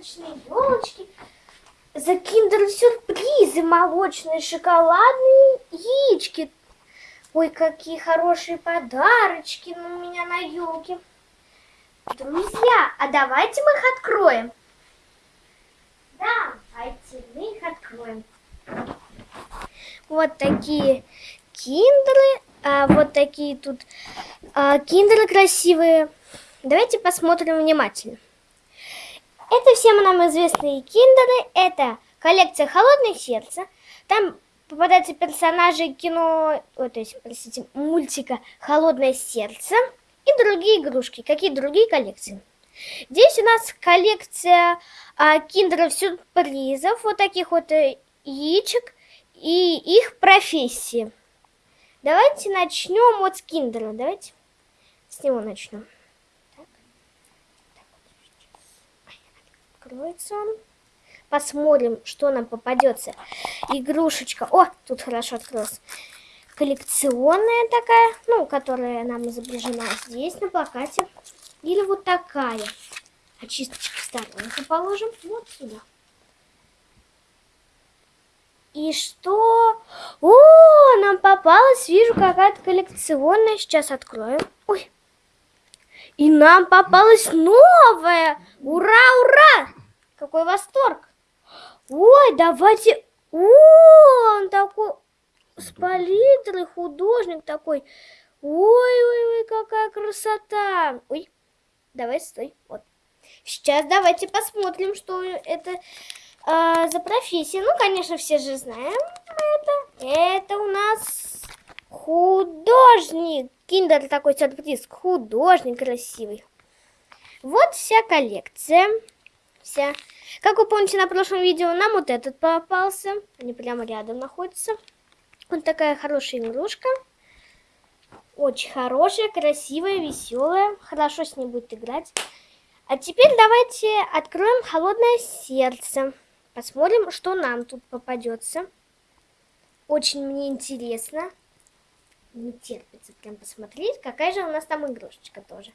сказочные елочки, за киндер-сюрпризы, молочные, шоколадные яички. Ой, какие хорошие подарочки у меня на елке. Друзья, а давайте мы их откроем. Давайте мы их откроем. Вот такие киндеры, а вот такие тут а, киндеры красивые. Давайте посмотрим внимательно. Это всем нам известные киндеры. Это коллекция «Холодное сердце». Там попадаются персонажи кино, о, то есть, простите, мультика «Холодное сердце» и другие игрушки. Какие другие коллекции? Здесь у нас коллекция а, киндеров-сюрпризов, вот таких вот э, яичек и их профессии. Давайте начнем вот с киндера. Давайте с него начнем. Откроется. Посмотрим, что нам попадется. Игрушечка. О, тут хорошо открылась. Коллекционная такая, ну, которая нам изображена здесь на плакате. Или вот такая. Очисточки в сторонку положим. Вот сюда. И что? О, нам попалась, вижу, какая-то коллекционная. Сейчас откроем. И нам попалась новая. Ура, ура! Какой восторг! Ой, давайте... О, он такой с палитрой, художник такой. Ой-ой-ой, какая красота! Ой, давай, стой, вот. Сейчас давайте посмотрим, что это э, за профессия. Ну, конечно, все же знаем это. Это у нас художник. Киндер такой сюрприз. Художник красивый. Вот вся коллекция вся. Как вы помните, на прошлом видео нам вот этот попался. Они прямо рядом находятся. Вот такая хорошая игрушка. Очень хорошая, красивая, веселая. Хорошо с ней будет играть. А теперь давайте откроем холодное сердце. Посмотрим, что нам тут попадется. Очень мне интересно. Не терпится прям посмотреть, какая же у нас там игрушечка тоже.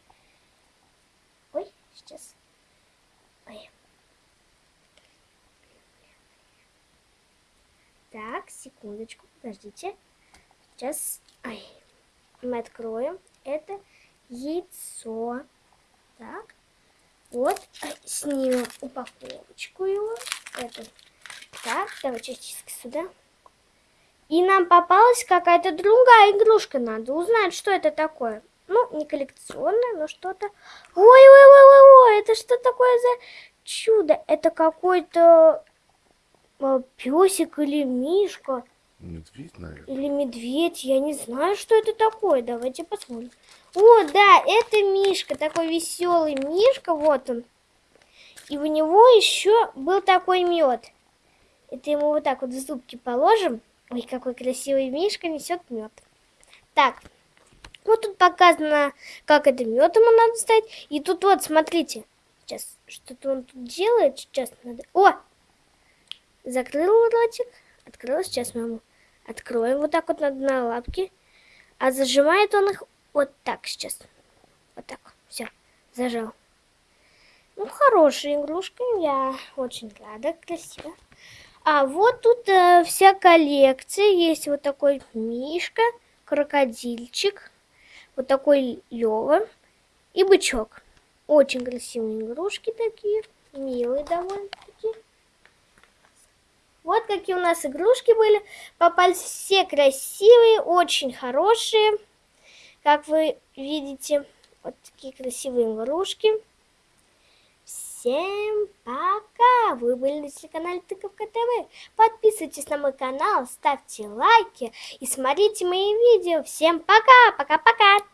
Ой, сейчас. Ой. Так, секундочку, подождите. Сейчас ай, мы откроем это яйцо. Так, вот, снимем упаковочку его. Это. Так, давай частички сюда. И нам попалась какая-то другая игрушка. Надо узнать, что это такое. Ну, не коллекционная, но что-то... Ой-ой-ой-ой-ой, это что такое за чудо? Это какой-то а, песик или мишка. Медведь, наверное. Или медведь, я не знаю, что это такое. Давайте посмотрим. О, да, это мишка, такой веселый мишка, вот он. И у него еще был такой мед. Это ему вот так вот в зубки положим. Ой, какой красивый мишка несет мед. Так, вот тут показано, как это мед ему надо стать. И тут вот, смотрите. Сейчас, что-то он тут делает. Сейчас надо... О, Закрыл ротик, открыл. Сейчас мы ему откроем вот так вот на, на лапки. А зажимает он их вот так сейчас. Вот так. Все, зажал. Ну, хорошая игрушка. Я очень рада, красиво. А вот тут э, вся коллекция. Есть вот такой мишка, крокодильчик, вот такой Лева и бычок. Очень красивые игрушки такие, милые довольно-таки. Вот какие у нас игрушки были. Попались все красивые, очень хорошие. Как вы видите, вот такие красивые игрушки. Всем пока! Вы были на телеканале Тыковка ТВ. Подписывайтесь на мой канал, ставьте лайки и смотрите мои видео. Всем пока! Пока-пока!